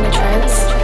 in a trance?